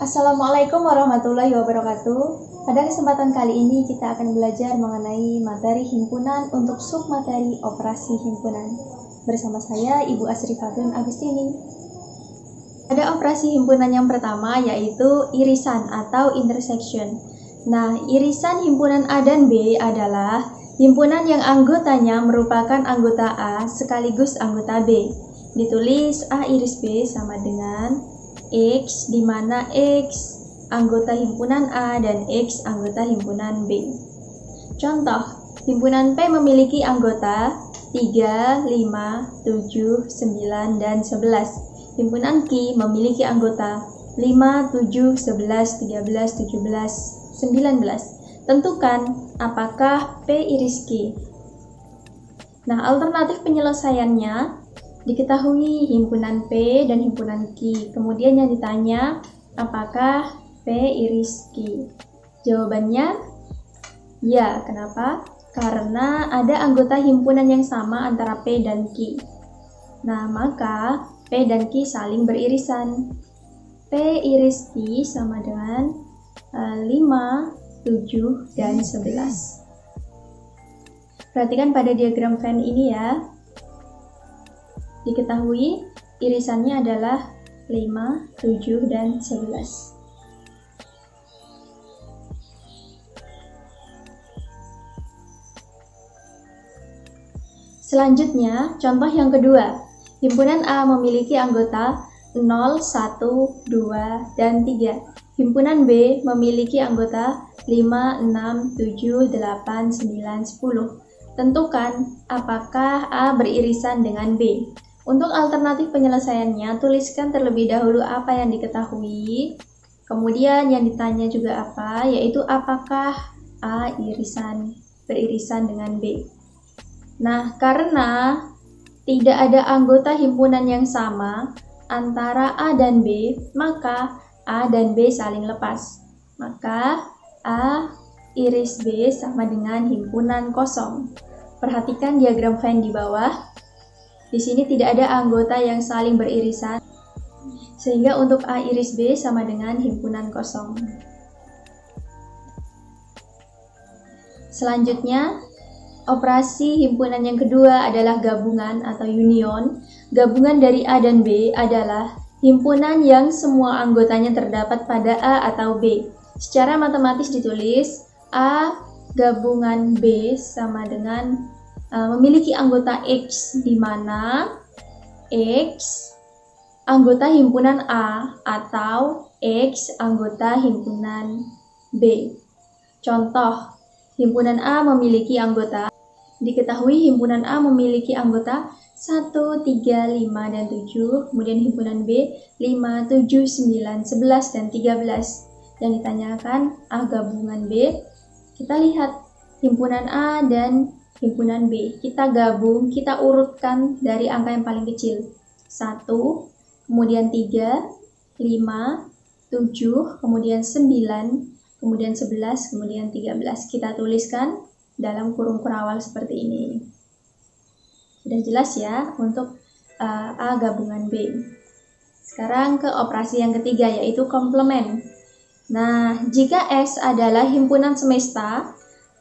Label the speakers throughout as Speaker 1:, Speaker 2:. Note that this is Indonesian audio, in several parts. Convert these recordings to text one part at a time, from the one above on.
Speaker 1: Assalamualaikum warahmatullahi wabarakatuh. Pada kesempatan kali ini kita akan belajar mengenai materi himpunan untuk submateri operasi himpunan. Bersama saya Ibu Asri Fatun Agustini. Ada operasi himpunan yang pertama yaitu irisan atau intersection. Nah, irisan himpunan A dan B adalah himpunan yang anggotanya merupakan anggota A sekaligus anggota B. Ditulis A iris B sama dengan X di mana X anggota himpunan A dan X anggota himpunan B. Contoh, himpunan P memiliki anggota 3, 5, 7, 9, dan 11. Himpunan Q memiliki anggota 5, 7, 11, 13, 17, 19. Tentukan apakah P iris Q. Nah, alternatif penyelesaiannya Diketahui himpunan P dan himpunan Q. Kemudian yang ditanya, apakah P iris Q? Jawabannya, ya. Kenapa? Karena ada anggota himpunan yang sama antara P dan Q. Nah, maka P dan Q saling beririsan. P iris Q sama dengan uh, 5, 7, dan 11. Perhatikan pada diagram Venn ini ya. Diketahui irisannya adalah 5, 7, dan 11. Selanjutnya, contoh yang kedua. Himpunan A memiliki anggota 0, 1, 2, dan 3. Himpunan B memiliki anggota 5, 6, 7, 8, 9, 10. Tentukan apakah A beririsan dengan B. Untuk alternatif penyelesaiannya, tuliskan terlebih dahulu apa yang diketahui, kemudian yang ditanya juga apa, yaitu apakah A irisan beririsan dengan B. Nah, karena tidak ada anggota himpunan yang sama antara A dan B, maka A dan B saling lepas. Maka A iris B sama dengan himpunan kosong. Perhatikan diagram Venn di bawah. Di sini tidak ada anggota yang saling beririsan, sehingga untuk A iris B sama dengan himpunan kosong. Selanjutnya, operasi himpunan yang kedua adalah gabungan atau union. Gabungan dari A dan B adalah himpunan yang semua anggotanya terdapat pada A atau B. Secara matematis ditulis A gabungan B sama dengan memiliki anggota X di mana X anggota himpunan A atau X anggota himpunan B. Contoh, himpunan A memiliki anggota Diketahui himpunan A memiliki anggota 1, 3, 5, dan 7, kemudian himpunan B 5, 7, 9, 11, dan 13. Yang ditanyakan A gabungan B, kita lihat himpunan A dan himpunan B. Kita gabung, kita urutkan dari angka yang paling kecil. 1, kemudian 3, 5, 7, kemudian 9, kemudian 11, kemudian 13. Kita tuliskan dalam kurung kurawal seperti ini. Sudah jelas ya untuk uh, A gabungan B. Sekarang ke operasi yang ketiga yaitu komplement. Nah, jika S adalah himpunan semesta,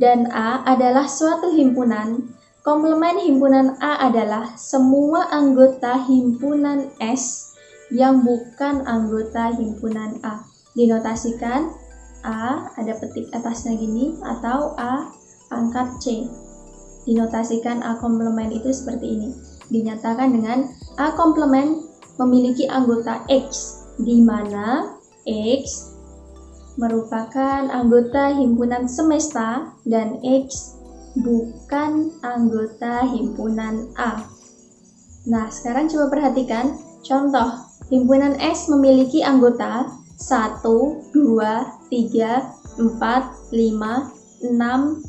Speaker 1: dan A adalah suatu himpunan, komplement himpunan A adalah semua anggota himpunan S yang bukan anggota himpunan A. Dinotasikan A ada petik atasnya gini atau A pangkat C. Dinotasikan A komplement itu seperti ini. Dinyatakan dengan A komplement memiliki anggota X di mana X merupakan anggota himpunan semesta dan X bukan anggota himpunan A. Nah, sekarang coba perhatikan contoh. Himpunan S memiliki anggota 1, 2, 3, 4, 5, 6,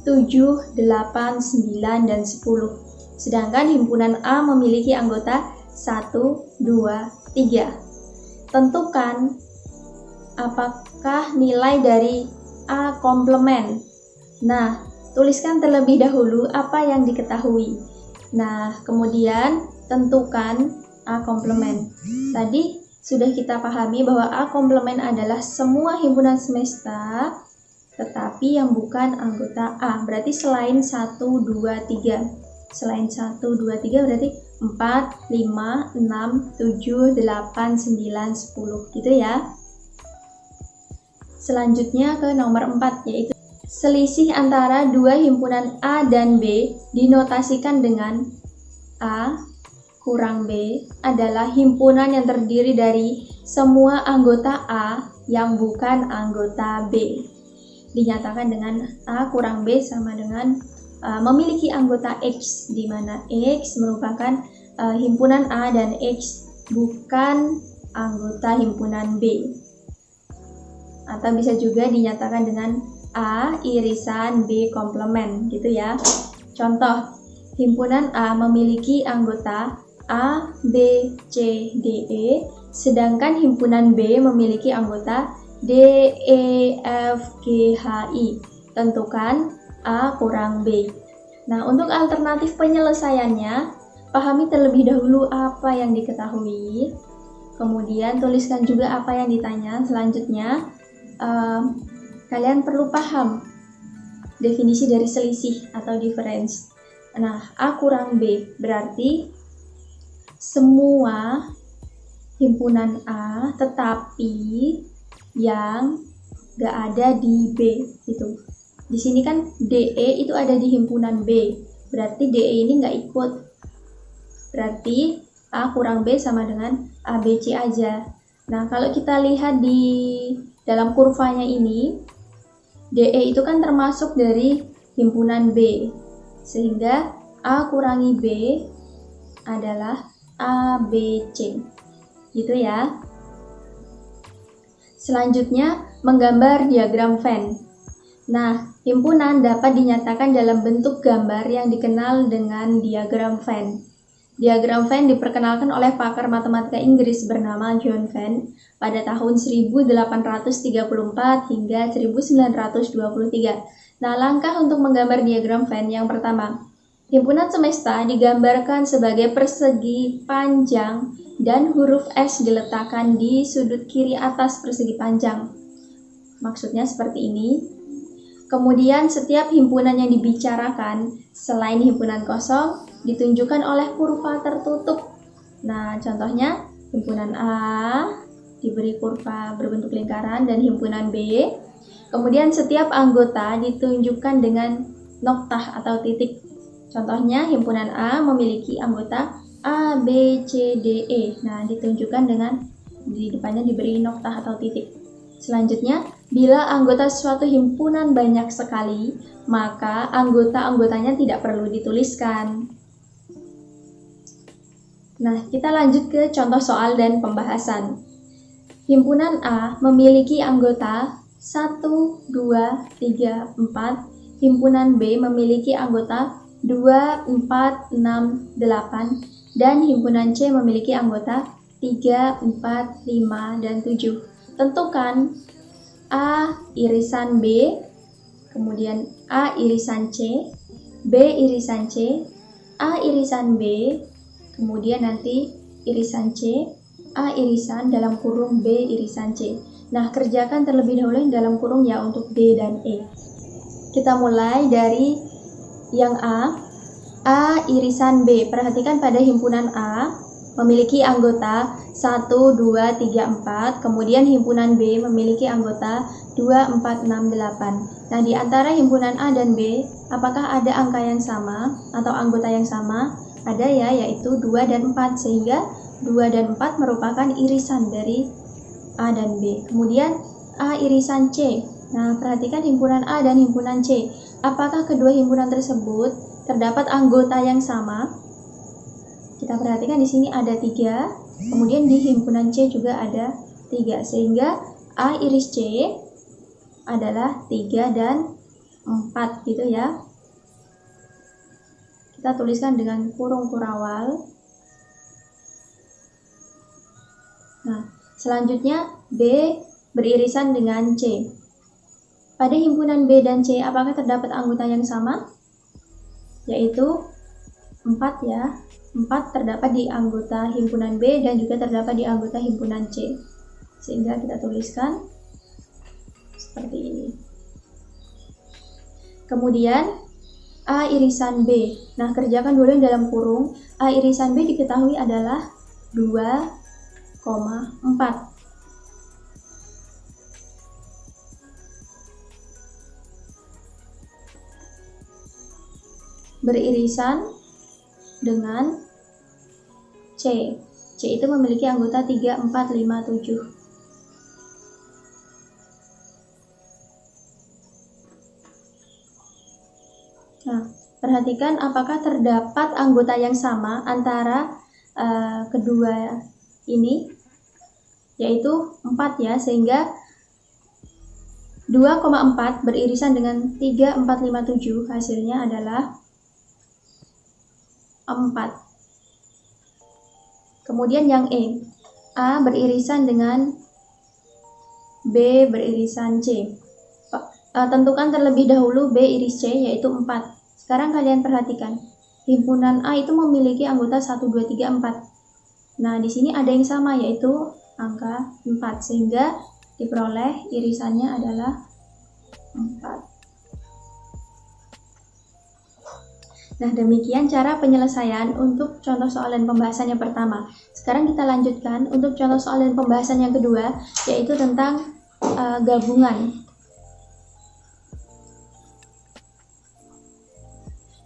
Speaker 1: 7, 8, 9, dan 10. Sedangkan himpunan A memiliki anggota 1, 2, 3. Tentukan apakah nilai dari A komplement? Nah, tuliskan terlebih dahulu apa yang diketahui. Nah, kemudian tentukan A komplement. Tadi sudah kita pahami bahwa A komplement adalah semua himpunan semesta tetapi yang bukan anggota A. Berarti selain 1, 2, 3. Selain 1, 2, 3 berarti 4, 5, 6, 7, 8, 9, 10 gitu ya. Selanjutnya ke nomor 4 yaitu selisih antara dua himpunan A dan B dinotasikan dengan A kurang B adalah himpunan yang terdiri dari semua anggota A yang bukan anggota B. Dinyatakan dengan A kurang B sama dengan uh, memiliki anggota X di mana X merupakan uh, himpunan A dan X bukan anggota himpunan B atau bisa juga dinyatakan dengan A irisan B komplement gitu ya contoh himpunan A memiliki anggota A, B, C, D, E sedangkan himpunan B memiliki anggota D, E, F, G, H, I. Tentukan A kurang B. Nah, untuk alternatif penyelesaiannya, pahami terlebih dahulu apa yang diketahui. Kemudian tuliskan juga apa yang ditanya. Selanjutnya, uh, kalian perlu paham definisi dari selisih atau difference. Nah, A kurang B berarti semua himpunan A tetapi yang gak ada di B itu. Di sini kan DE itu ada di himpunan B, berarti DE ini nggak ikut. Berarti A kurang B sama dengan ABC aja. Nah, kalau kita lihat di dalam kurvanya ini, DE itu kan termasuk dari himpunan B. Sehingga A kurangi B adalah ABC. Gitu ya. Selanjutnya, menggambar diagram Venn. Nah, himpunan dapat dinyatakan dalam bentuk gambar yang dikenal dengan diagram Venn. Diagram Venn diperkenalkan oleh pakar matematika Inggris bernama John Venn pada tahun 1834 hingga 1923. Nah, langkah untuk menggambar diagram Venn yang pertama, himpunan semesta digambarkan sebagai persegi panjang dan huruf S diletakkan di sudut kiri atas persegi panjang. Maksudnya seperti ini. Kemudian setiap himpunan yang dibicarakan selain himpunan kosong ditunjukkan oleh kurva tertutup. Nah, contohnya himpunan A diberi kurva berbentuk lingkaran dan himpunan B. Kemudian setiap anggota ditunjukkan dengan noktah atau titik. Contohnya himpunan A memiliki anggota A, B, C, D, E. Nah, ditunjukkan dengan di depannya diberi noktah atau titik. Selanjutnya, bila anggota suatu himpunan banyak sekali, maka anggota-anggotanya tidak perlu dituliskan. Nah, kita lanjut ke contoh soal dan pembahasan. Himpunan A memiliki anggota 1, 2, 3, 4. Himpunan B memiliki anggota 2, 4, 6, 8 dan himpunan C memiliki anggota 3, 4, 5, dan 7. Tentukan A irisan B, kemudian A irisan C, B irisan C, A irisan B, kemudian nanti irisan C, A irisan dalam kurung B irisan C. Nah, kerjakan terlebih dahulu dalam kurung ya untuk D dan E. Kita mulai dari yang A, A irisan B. Perhatikan pada himpunan A memiliki anggota 1, 2, 3, 4. Kemudian himpunan B memiliki anggota 2, 4, 6, 8. Nah, di antara himpunan A dan B, apakah ada angka yang sama atau anggota yang sama? Ada ya, yaitu 2 dan 4. Sehingga 2 dan 4 merupakan irisan dari A dan B. Kemudian A irisan C. Nah, perhatikan himpunan A dan himpunan C. Apakah kedua himpunan tersebut terdapat anggota yang sama. Kita perhatikan di sini ada tiga, kemudian di himpunan C juga ada tiga, sehingga A iris C adalah tiga dan empat gitu ya. Kita tuliskan dengan kurung kurawal. Nah, selanjutnya B beririsan dengan C. Pada himpunan B dan C, apakah terdapat anggota yang sama? yaitu 4 ya 4 terdapat di anggota himpunan B dan juga terdapat di anggota himpunan C. Sehingga kita tuliskan seperti ini. Kemudian A irisan B. Nah, kerjakan dulu yang dalam kurung. A irisan B diketahui adalah 2,4. beririsan dengan C. C itu memiliki anggota 3, 4, 5, 7. Nah, perhatikan apakah terdapat anggota yang sama antara uh, kedua ini, yaitu 4 ya, sehingga 2,4 beririsan dengan 3, 4, 5, 7, hasilnya adalah 4. Kemudian yang E. A beririsan dengan B beririsan C. Uh, tentukan terlebih dahulu B iris C yaitu 4. Sekarang kalian perhatikan. Himpunan A itu memiliki anggota 1, 2, 3, 4. Nah, di sini ada yang sama yaitu angka 4 sehingga diperoleh irisannya adalah 4. Nah, demikian cara penyelesaian untuk contoh soal dan pembahasan yang pertama. Sekarang kita lanjutkan untuk contoh soal dan pembahasan yang kedua, yaitu tentang uh, gabungan.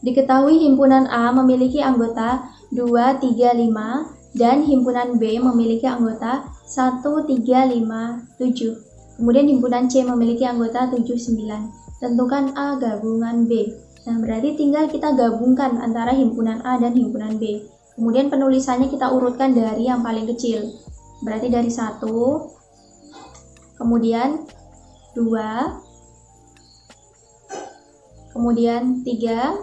Speaker 1: Diketahui himpunan A memiliki anggota 2, 3, 5, dan himpunan B memiliki anggota 1, 3, 5, 7. Kemudian himpunan C memiliki anggota 7, 9. Tentukan A gabungan B. Nah, berarti tinggal kita gabungkan antara himpunan A dan himpunan B. Kemudian penulisannya kita urutkan dari yang paling kecil. Berarti dari satu, kemudian dua, kemudian tiga,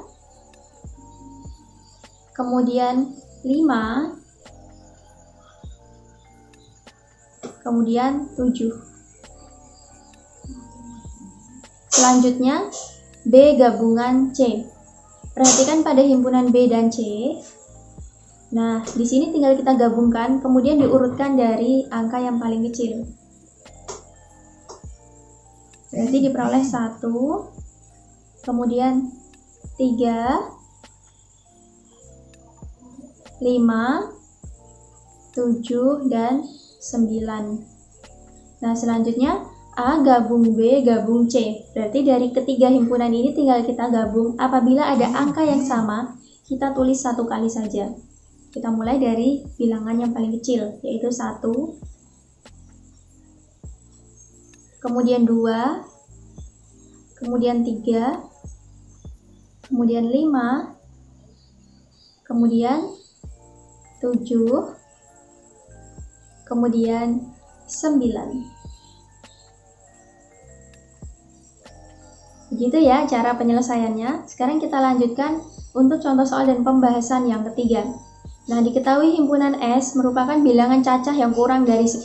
Speaker 1: kemudian lima, kemudian tujuh. Selanjutnya, B gabungan C. Perhatikan pada himpunan B dan C. Nah, di sini tinggal kita gabungkan, kemudian diurutkan dari angka yang paling kecil. Berarti diperoleh 1, kemudian 3, 5, 7, dan 9. Nah, selanjutnya A gabung B gabung C. Berarti dari ketiga himpunan ini tinggal kita gabung. Apabila ada angka yang sama, kita tulis satu kali saja. Kita mulai dari bilangan yang paling kecil, yaitu 1, kemudian 2, kemudian 3, kemudian 5, kemudian 7, kemudian 9. Begitu ya cara penyelesaiannya. Sekarang kita lanjutkan untuk contoh soal dan pembahasan yang ketiga. Nah, diketahui himpunan S merupakan bilangan cacah yang kurang dari 10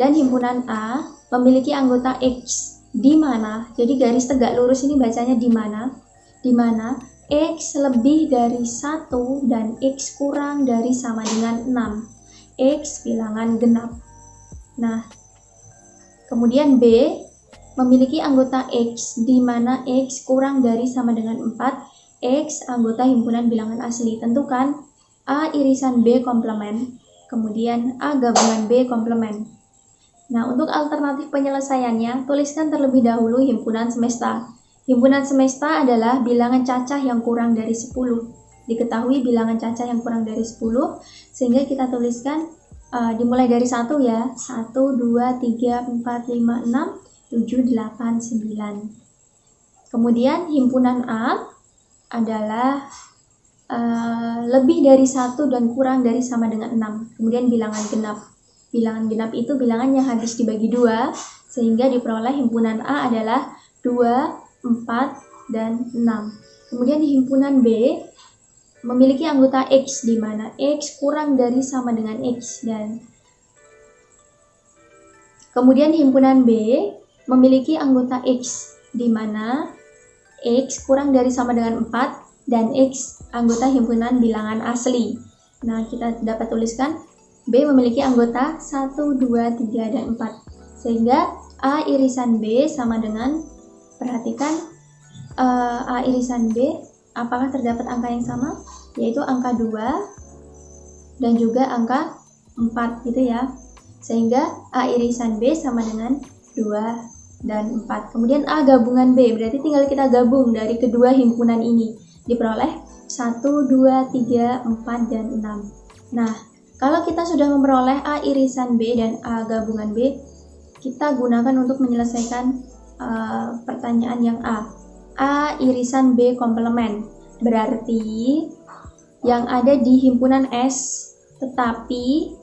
Speaker 1: dan himpunan A memiliki anggota X di mana, jadi garis tegak lurus ini bacanya di mana, di mana X lebih dari 1 dan X kurang dari sama dengan 6. X bilangan genap. Nah, kemudian B memiliki anggota X, di mana X kurang dari sama dengan 4, X anggota himpunan bilangan asli. Tentukan A irisan B komplement, kemudian A gabungan B komplement. Nah, untuk alternatif penyelesaiannya, tuliskan terlebih dahulu himpunan semesta. Himpunan semesta adalah bilangan cacah yang kurang dari 10. Diketahui bilangan cacah yang kurang dari 10, sehingga kita tuliskan uh, dimulai dari 1 ya. 1, 2, 3, 4, 5, 6, 7, 8, 9. Kemudian himpunan A adalah uh, lebih dari satu dan kurang dari sama dengan 6. Kemudian bilangan genap. Bilangan genap itu bilangan yang habis dibagi dua, sehingga diperoleh himpunan A adalah 2, 4, dan 6. Kemudian di himpunan B memiliki anggota X di mana X kurang dari sama dengan X dan kemudian himpunan B memiliki anggota X, di mana X kurang dari sama dengan 4 dan X anggota himpunan bilangan asli. Nah, kita dapat tuliskan B memiliki anggota 1, 2, 3, dan 4. Sehingga A irisan B sama dengan, perhatikan uh, A irisan B, apakah terdapat angka yang sama? Yaitu angka 2 dan juga angka 4 gitu ya. Sehingga A irisan B sama dengan 2 dan 4. Kemudian A gabungan B, berarti tinggal kita gabung dari kedua himpunan ini diperoleh 1, 2, 3, 4, dan 6. Nah, kalau kita sudah memperoleh A irisan B dan A gabungan B, kita gunakan untuk menyelesaikan uh, pertanyaan yang A. A irisan B komplement. Berarti yang ada di himpunan S tetapi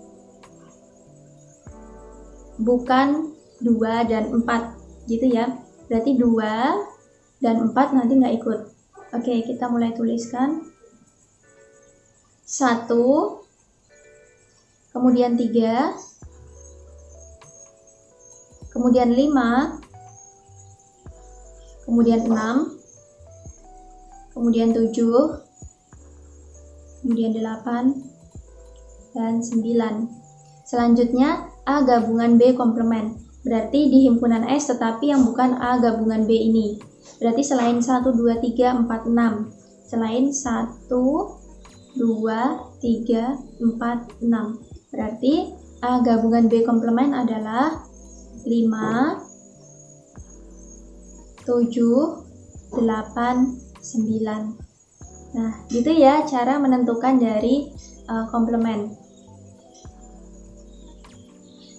Speaker 1: bukan 2 dan 4 gitu ya. Berarti 2 dan 4 nanti nggak ikut. Oke, kita mulai tuliskan. Satu, kemudian tiga, kemudian lima, kemudian enam, kemudian tujuh, kemudian delapan, dan sembilan. Selanjutnya, A gabungan B komplement. Berarti di himpunan S tetapi yang bukan A gabungan B ini. Berarti selain 1, 2, 3, 4, 6. Selain 1, 2, 3, 4, 6. Berarti A gabungan B komplement adalah 5, 7, 8, 9. Nah, gitu ya cara menentukan dari uh, komplement.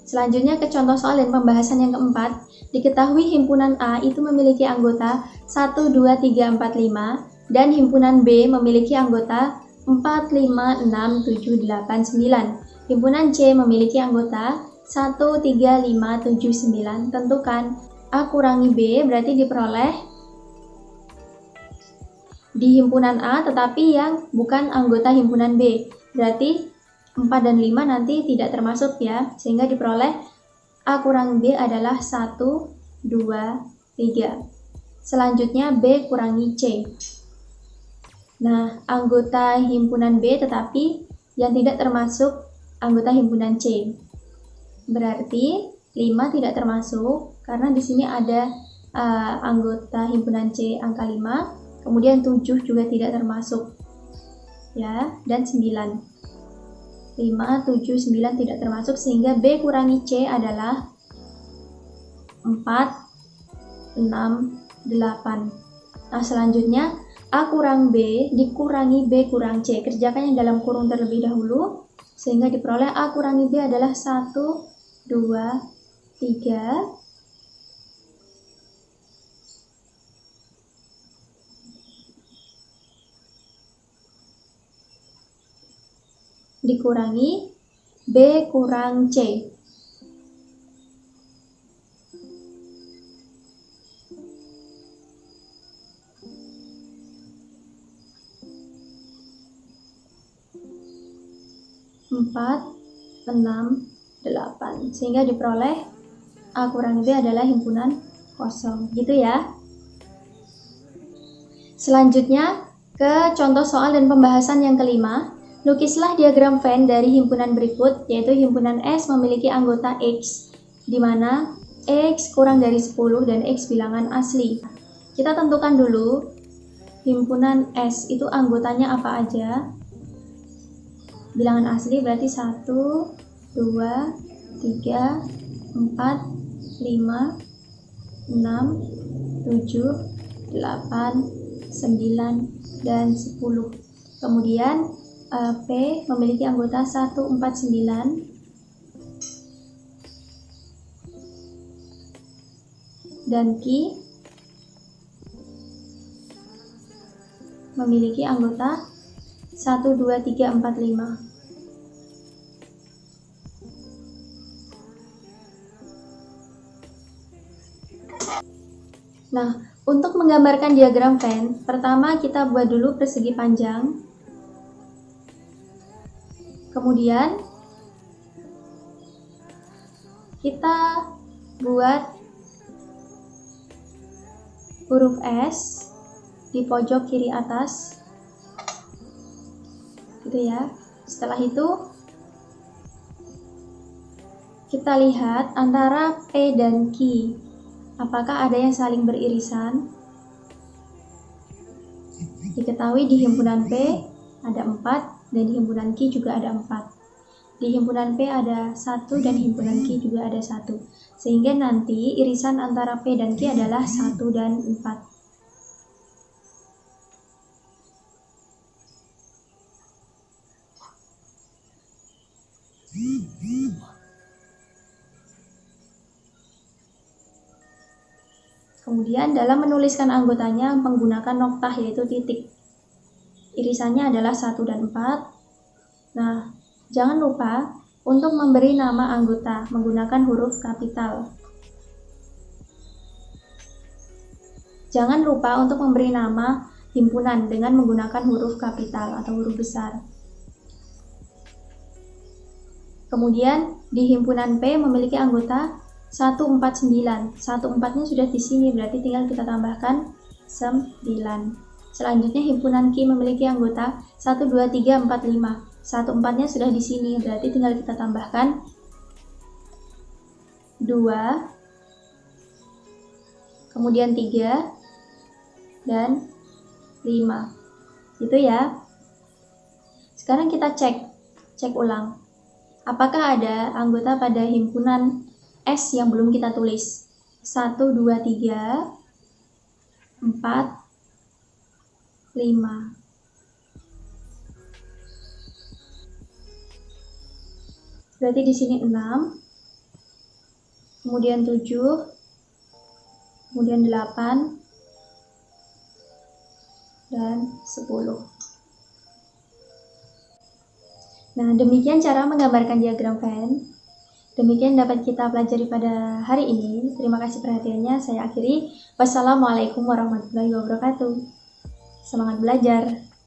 Speaker 1: Selanjutnya ke contoh soal dan pembahasan yang keempat. Diketahui himpunan A itu memiliki anggota 1, 2, 3, 4, 5 dan himpunan B memiliki anggota 4, 5, 6, 7, 8, 9. Himpunan C memiliki anggota 1, 3, 5, 7, 9. Tentukan A kurangi B berarti diperoleh di himpunan A tetapi yang bukan anggota himpunan B. Berarti 4 dan 5 nanti tidak termasuk ya, sehingga diperoleh A kurang B adalah 1, 2, 3. Selanjutnya B kurangi C. Nah, anggota himpunan B tetapi yang tidak termasuk anggota himpunan C. Berarti 5 tidak termasuk karena di sini ada uh, anggota himpunan C angka 5, kemudian 7 juga tidak termasuk. Ya, dan 9. 5, 7, 9 tidak termasuk sehingga B kurangi C adalah 4, 6, 8. Nah selanjutnya A kurang B dikurangi B kurang C. Kerjakan yang dalam kurung terlebih dahulu sehingga diperoleh A kurangi B adalah 1, 2, 3, dikurangi B kurang C. Empat, enam, delapan. Sehingga diperoleh A kurang B adalah himpunan kosong. Gitu ya. Selanjutnya ke contoh soal dan pembahasan yang kelima. Lukislah diagram Venn dari himpunan berikut, yaitu himpunan S memiliki anggota X, di mana X kurang dari 10 dan X bilangan asli. Kita tentukan dulu himpunan S itu anggotanya apa aja. Bilangan asli berarti 1, 2, 3, 4, 5, 6, 7, 8, 9, dan 10. Kemudian P memiliki anggota 149 dan Q memiliki anggota 1, 2, 3, 4, 5. Nah, untuk menggambarkan diagram Venn, pertama kita buat dulu persegi panjang Kemudian kita buat huruf S di pojok kiri atas gitu ya. Setelah itu kita lihat antara P dan Q. Apakah ada yang saling beririsan? Diketahui di himpunan P ada 4 dan di himpunan Q juga ada 4. Di himpunan P ada satu dan himpunan Q juga ada satu. Sehingga nanti irisan antara P dan Q adalah 1 dan 4. Kemudian dalam menuliskan anggotanya menggunakan noktah yaitu titik. Irisannya adalah 1 dan 4. Nah, jangan lupa untuk memberi nama anggota menggunakan huruf kapital. Jangan lupa untuk memberi nama himpunan dengan menggunakan huruf kapital atau huruf besar. Kemudian di himpunan P memiliki anggota 149. 14-nya sudah di sini berarti tinggal kita tambahkan 9. Selanjutnya himpunan Q memiliki anggota 1 2 3 4 5. 14-nya sudah di sini berarti tinggal kita tambahkan 2 kemudian 3 dan 5. Itu ya. Sekarang kita cek cek ulang. Apakah ada anggota pada himpunan S yang belum kita tulis. 1, 2, 3, 4, 5. Berarti di sini 6, kemudian 7, kemudian 8, dan 10. Nah, demikian cara menggambarkan diagram Venn. Demikian dapat kita pelajari pada hari ini. Terima kasih perhatiannya. Saya akhiri. Wassalamualaikum warahmatullahi wabarakatuh. Semangat belajar.